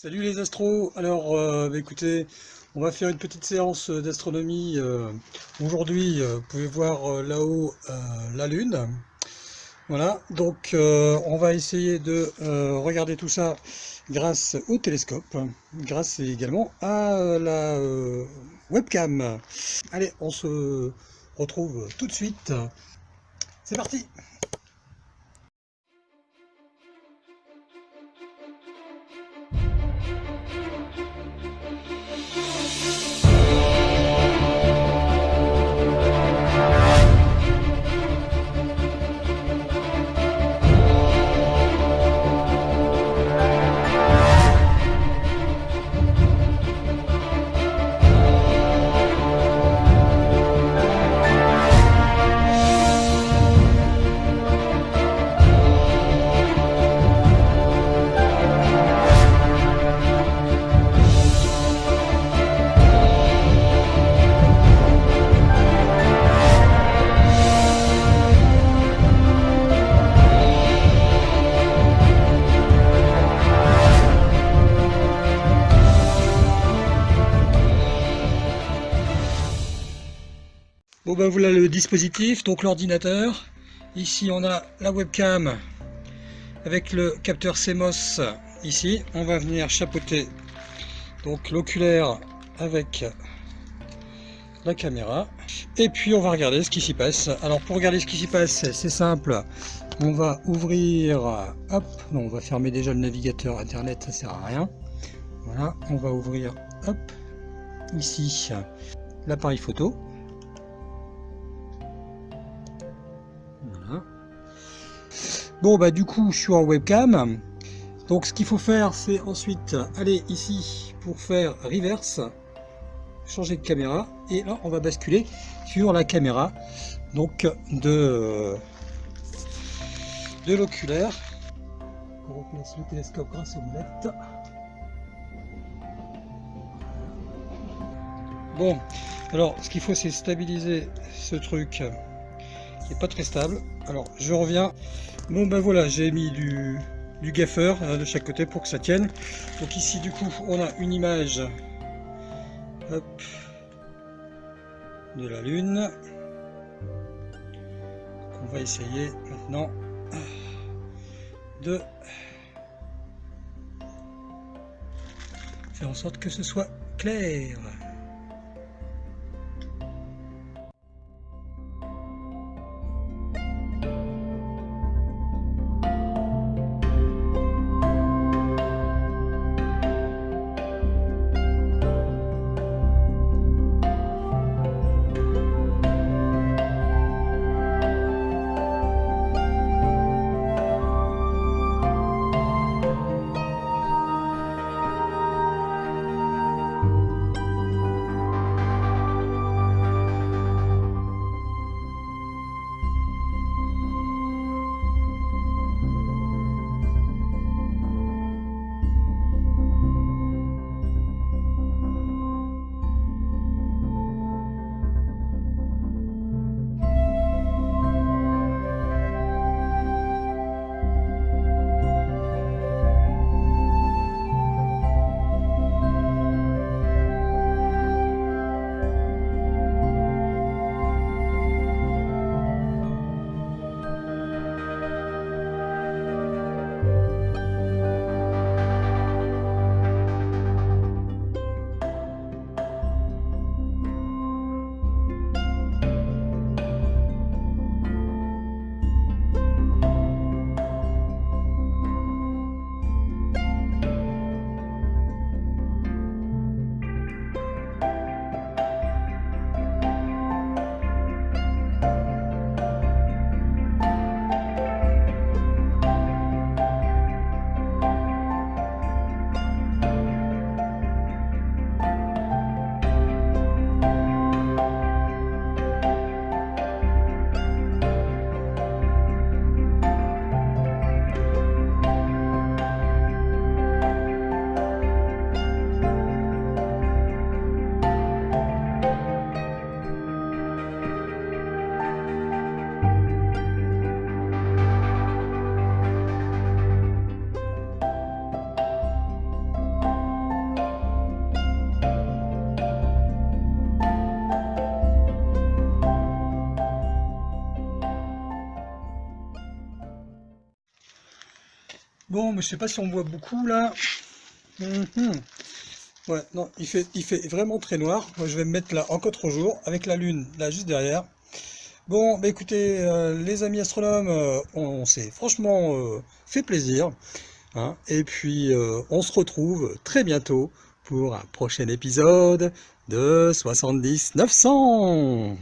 Salut les astros, alors euh, bah, écoutez, on va faire une petite séance d'astronomie. euh, Aujourd'hui, euh, vous pouvez voir euh, là-haut euh, la Lune. Voilà, donc euh, on va essayer de euh, regarder tout ça grâce au télescope, grâce également à euh, la euh, webcam. Allez, on se retrouve tout de suite. C'est parti! Bon ben voilà le dispositif, donc l'ordinateur. Ici on a la webcam avec le capteur CMOS ici. On va venir chapeauter donc l'oculaire avec la caméra. Et puis on va regarder ce qui s'y passe. Alors pour regarder ce qui s'y passe, c'est simple. On va ouvrir, hop, non on va fermer déjà le navigateur internet, ça sert à rien. Voilà, on va ouvrir, hop, ici l'appareil photo. Bon bah du coup je suis en webcam. Donc ce qu'il faut faire c'est ensuite aller ici pour faire reverse, changer de caméra et là on va basculer sur la caméra donc de, de l'oculaire. On replace le télescope grâce aux. Bon, alors ce qu'il faut c'est stabiliser ce truc pas très stable. Alors je reviens. Bon ben voilà, j'ai mis du, gaffeur hein, de chaque côté pour que ça tienne. Donc ici du coup on a une image de la lune. On va essayer maintenant de faire en sorte que ce soit clair. Bon, mais je sais pas si on voit beaucoup là. Mhm. Ouais, non, il fait, vraiment très noir. Moi, je vais me mettre là encore trop jour avec la lune là juste derrière. Bon, bah écoutez, euh, les amis astronomes, euh, on, s'est franchement euh, fait plaisir. Hein. et puis, on se retrouve très bientôt pour un prochain épisode de 70 900.